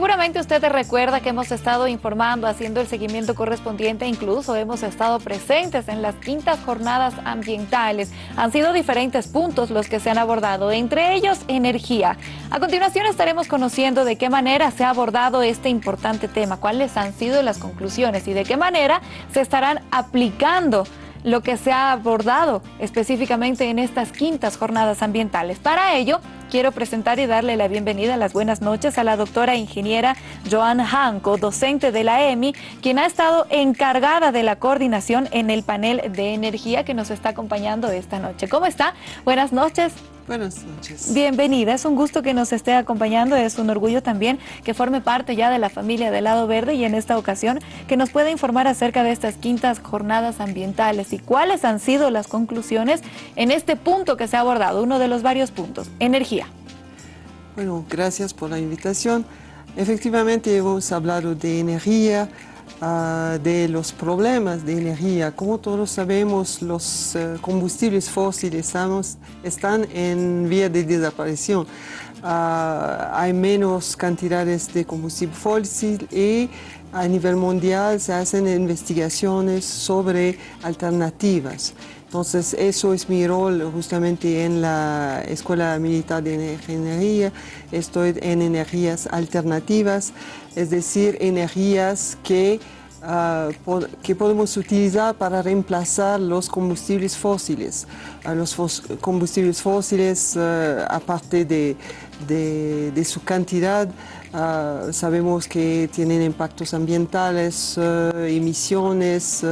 Seguramente usted recuerda que hemos estado informando, haciendo el seguimiento correspondiente, incluso hemos estado presentes en las quintas jornadas ambientales. Han sido diferentes puntos los que se han abordado, entre ellos energía. A continuación estaremos conociendo de qué manera se ha abordado este importante tema, cuáles han sido las conclusiones y de qué manera se estarán aplicando lo que se ha abordado específicamente en estas quintas jornadas ambientales. Para ello, quiero presentar y darle la bienvenida, las buenas noches a la doctora ingeniera Joan Hanco, docente de la EMI, quien ha estado encargada de la coordinación en el panel de energía que nos está acompañando esta noche. ¿Cómo está? Buenas noches. Buenas noches. Bienvenida, es un gusto que nos esté acompañando, es un orgullo también que forme parte ya de la familia del Lado Verde y en esta ocasión que nos pueda informar acerca de estas quintas jornadas ambientales y cuáles han sido las conclusiones en este punto que se ha abordado, uno de los varios puntos, energía. Bueno, gracias por la invitación. Efectivamente hemos hablado de energía, Ah, de los problemas de energía. Como todos sabemos, los eh, combustibles fósiles están en vía de desaparición. Ah, hay menos cantidades de combustible fósil y a nivel mundial se hacen investigaciones sobre alternativas. Entonces, eso es mi rol justamente en la Escuela Militar de Ingeniería. Estoy en energías alternativas, es decir, energías que, ah, que podemos utilizar para reemplazar los combustibles fósiles. Uh, los combustibles fósiles, ah, aparte de, de, su cantidad, sabemos que tienen impactos ambientales, emisiones,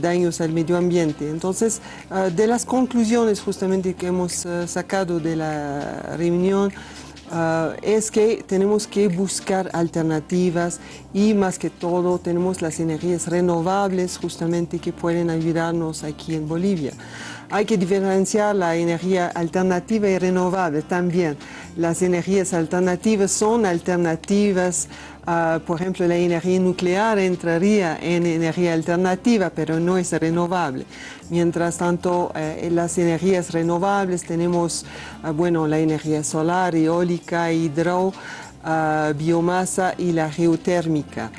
daños al medio ambiente. Entonces, de las conclusiones justamente que hemos sacado de la reunión, es que tenemos que buscar alternativas y más que todo tenemos las energías renovables justamente que pueden ayudarnos aquí en Bolivia. Hay que diferenciar la energía alternativa y renovable también. Las energías alternativas son alternativas Ah, por ejemplo, la energía nuclear entraría en energía alternativa, pero no es renovable. Mientras tanto, eh, las energías renovables tenemos, ah, bueno, la energía solar, eólica, hidro, ah, biomasa y la geotérmica.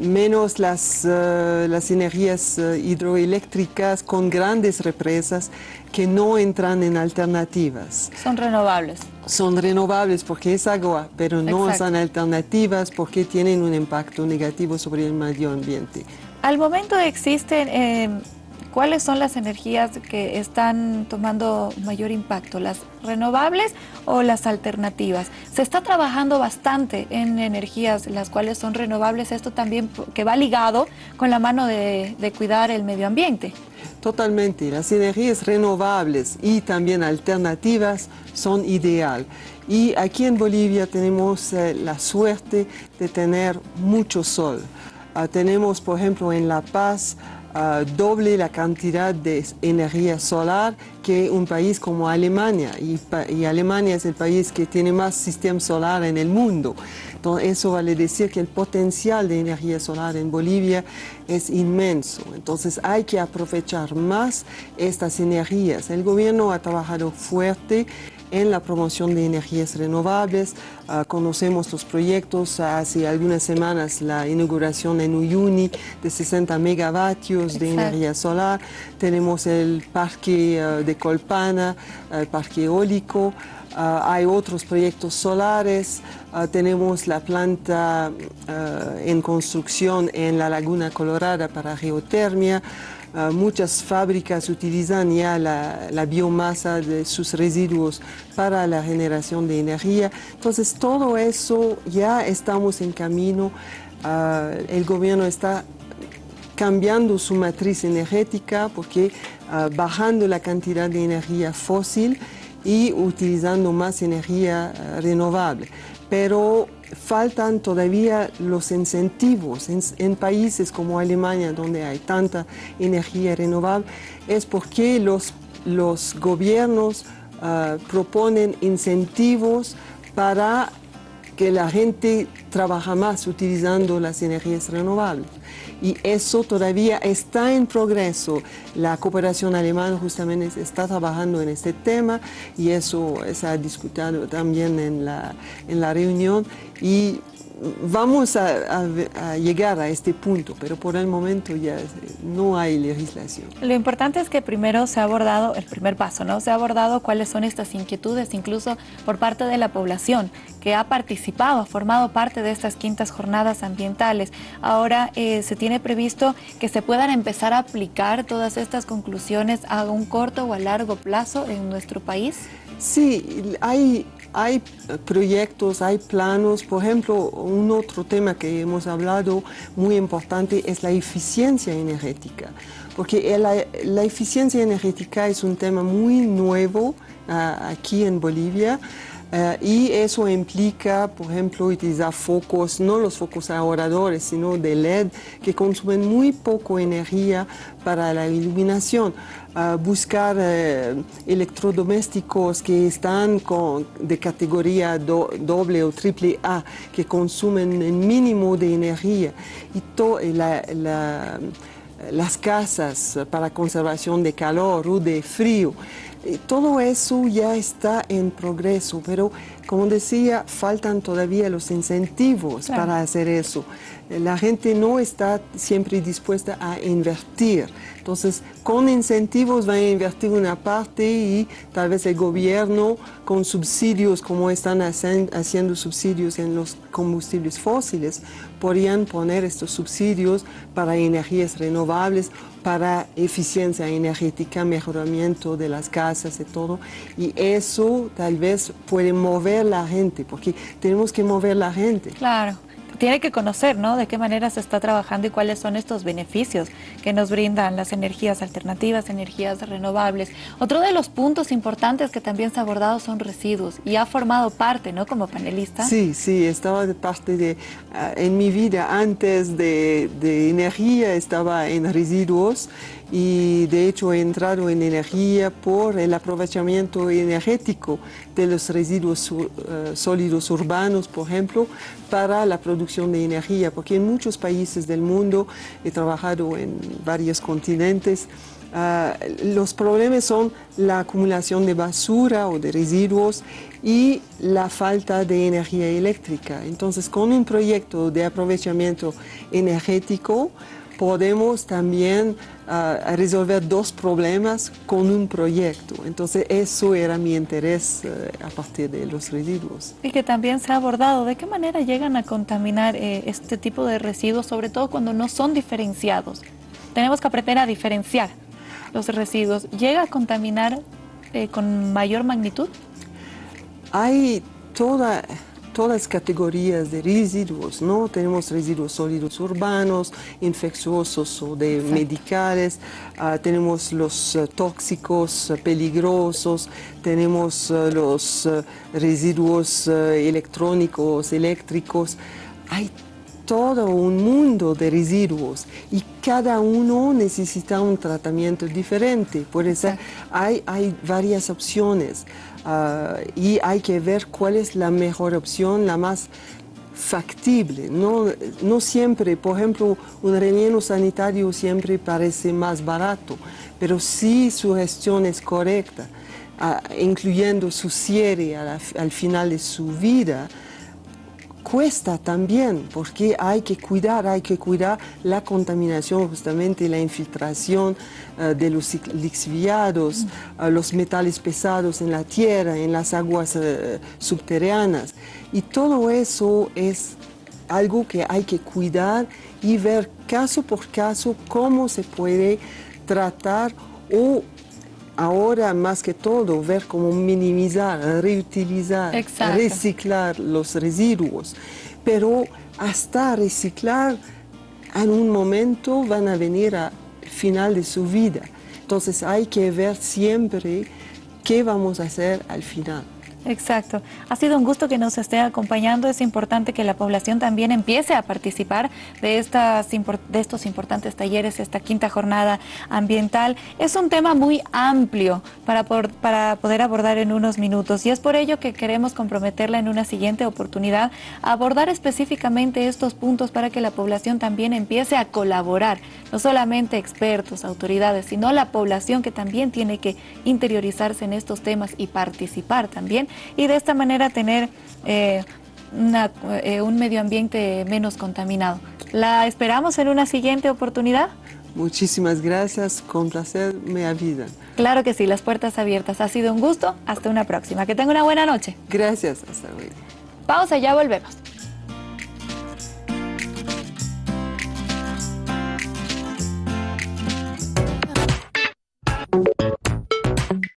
Menos las, las energías hidroeléctricas con grandes represas que no entran en alternativas. Son renovables. Son renovables porque es agua, pero no son alternativas porque tienen un impacto negativo sobre el medio ambiente. Al momento existen eh, ¿Cuáles son las energías que están tomando mayor impacto? ¿Las renovables o las alternativas? Se está trabajando bastante en energías las cuales son renovables, esto también que va ligado con la mano de, cuidar el medio ambiente. Totalmente, las energías renovables y también alternativas son ideal. Y aquí en Bolivia tenemos eh, la suerte de tener mucho sol. Ah, tenemos, por ejemplo, en La Paz, doble la cantidad de energía solar que un país como Alemania. Y, y, Alemania es el país que tiene más sistema solar en el mundo. Entonces, eso vale decir que el potencial de energía solar en Bolivia es inmenso. Entonces, hay que aprovechar más estas energías. El gobierno ha trabajado fuerte en la promoción de energías renovables. Ah, conocemos los proyectos, hace algunas semanas la inauguración en Uyuni de 60 megavatios de energía solar. Tenemos el parque ah, de Colpana, el parque eólico. Ah, hay otros proyectos solares, tenemos la planta en construcción en la Laguna Colorada para geotermia, Ah, muchas fábricas utilizan ya la, biomasa de sus residuos para la generación de energía. Entonces todo eso ya estamos en camino. Ah, el gobierno está cambiando su matriz energética porque ah, bajando la cantidad de energía fósil y utilizando más energía renovable. Pero faltan todavía los incentivos en, países como Alemania, donde hay tanta energía renovable, es porque los, los gobiernos ah, proponen incentivos para que la gente trabaje más utilizando las energías renovables. Y eso todavía está en progreso. La cooperación alemana justamente está trabajando en este tema y eso se ha discutido también en la, en la reunión y vamos a, llegar a este punto, pero por el momento ya no hay legislación. Lo importante es que primero se ha abordado, el primer paso, ¿no? Se ha abordado cuáles son estas inquietudes, incluso por parte de la población que ha participado, ha formado parte de estas quintas jornadas ambientales. Ahora eh, se tiene previsto que se puedan empezar a aplicar todas estas conclusiones a un corto o a largo plazo en nuestro país. Sí, hay hay proyectos, hay planos, por ejemplo, un otro tema que hemos hablado muy importante es la eficiencia energética, porque la, eficiencia energética es un tema muy nuevo ah, aquí en Bolivia, eh, y eso implica, por ejemplo, utilizar focos, no los focos ahorradores, sino de LED, que consumen muy poco energía para la iluminación. Uh, buscar eh, electrodomésticos que están con, de categoría doble o triple A, que consumen el mínimo de energía. Y las casas para conservación de calor o de frío eh, todo eso ya está en progreso, pero como decía, faltan todavía los incentivos para hacer eso. Eh, la gente no está siempre dispuesta a invertir. Entonces, con incentivos van a invertir una parte y tal vez el gobierno con subsidios, como están haciendo subsidios en los combustibles fósiles, podrían poner estos subsidios para energías renovables para eficiencia energética, mejoramiento de las casas y todo. Y eso tal vez puede mover la gente, porque tenemos que mover la gente. Claro tiene que conocer, ¿no? De qué manera se está trabajando y cuáles son estos beneficios que nos brindan las energías alternativas, energías renovables. Otro de los puntos importantes que también se ha abordado son residuos y ha formado parte, ¿no? Como panelista. Sí, sí, estaba de parte de, ah, en mi vida antes de, de energía estaba en residuos y de hecho he entrado en energía por el aprovechamiento energético de los residuos eh, sólidos urbanos, por ejemplo, para la producción de energía, porque en muchos países del mundo, he trabajado en varios continentes, ah, los problemas son la acumulación de basura o de residuos y la falta de energía eléctrica. Entonces, con un proyecto de aprovechamiento energético, podemos también uh, resolver dos problemas con un proyecto. Entonces eso era mi interés uh, a partir de los residuos. Y que también se ha abordado, ¿de qué manera llegan a contaminar eh, este tipo de residuos, sobre todo cuando no son diferenciados? Tenemos que aprender a diferenciar los residuos. ¿Llega a contaminar eh, con mayor magnitud? Hay toda todas categorías de residuos, ¿no? Tenemos residuos sólidos urbanos, infecciosos o de medicales, ah, tenemos los eh, tóxicos eh, peligrosos, tenemos eh, los residuos electrónicos, eléctricos. Hay todo un mundo de residuos y cada uno necesita un tratamiento diferente. Por eso hay, hay varias opciones uh, y hay que ver cuál es la mejor opción, la más factible. No, no siempre, por ejemplo, un relleno sanitario siempre parece más barato, pero si su gestión es correcta, uh, incluyendo su cierre al final de su vida, cuesta también, porque hay que cuidar, hay que cuidar la contaminación, justamente la infiltración eh, de los lixiviados, mm. los metales pesados en la tierra, en las aguas eh, subterráneas. Y todo eso es algo que hay que cuidar y ver caso por caso cómo se puede tratar o ahora más que todo ver cómo minimizar, reutilizar, reciclar los residuos. Pero hasta reciclar, en un momento van a venir al final de su vida. Entonces hay que ver siempre qué vamos a hacer al final. Exacto. Ha sido un gusto que nos esté acompañando. Es importante que la población también empiece a participar de, estas, de estos importantes talleres, esta quinta jornada ambiental. Es un tema muy amplio para, para poder abordar en unos minutos y es por ello que queremos comprometerla en una siguiente oportunidad a abordar específicamente estos puntos para que la población también empiece a colaborar. No solamente expertos, autoridades, sino la población que también tiene que interiorizarse en estos temas y participar también y de esta manera tener eh, eh, un medio ambiente menos contaminado. ¿La esperamos en una siguiente oportunidad? Muchísimas gracias, con placer me avidan. Claro que sí, las puertas abiertas. Ha sido un gusto, hasta una próxima. Que tenga una buena noche. Gracias, hasta luego. Pausa, ya volvemos.